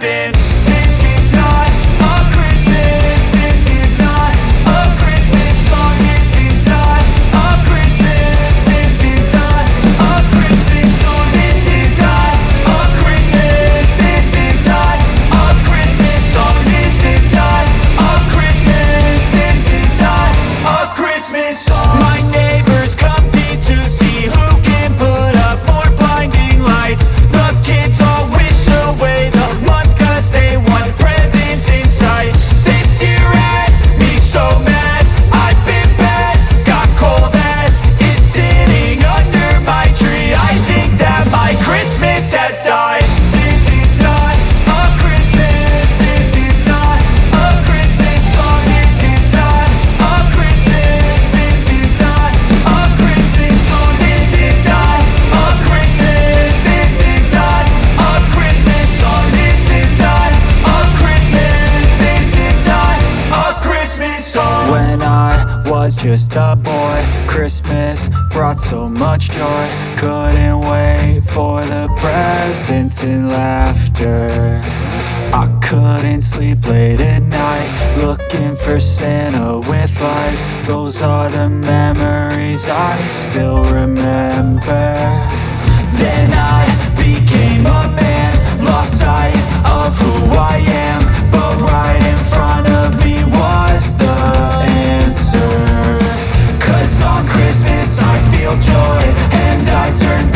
happen. just a boy. Christmas brought so much joy. Couldn't wait for the presents and laughter. I couldn't sleep late at night Looking for Santa with lights. Those are the memories I still remember. Then I became a man Lost sight of who I am But right joy And I turn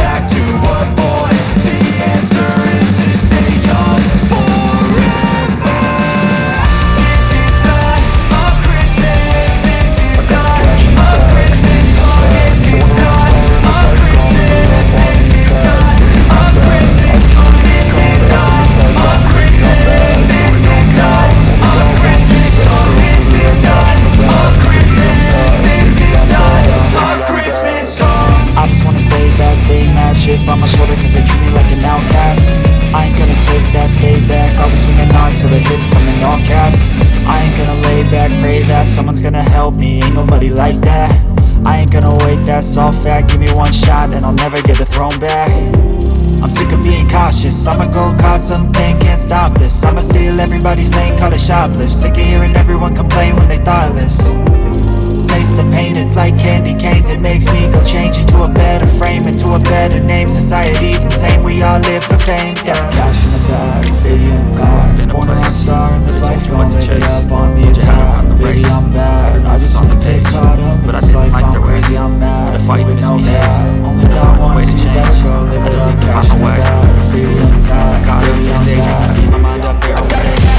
shoplift Sick of hearing everyone complain when they thoughtless. Taste the pain, it's like candy canes. It makes me go change into a better frame Into a better name, society's insane We all live for fame, yeah. Cash in the bag, stadium car Up in a place, really told you what to chase. Put your head around the race Every move was on the page. But I didn't like the way Had to fight and misbehave. Had to find a way to change. Had to leave to find my way. I got up in daydream, keep my mind up there all day.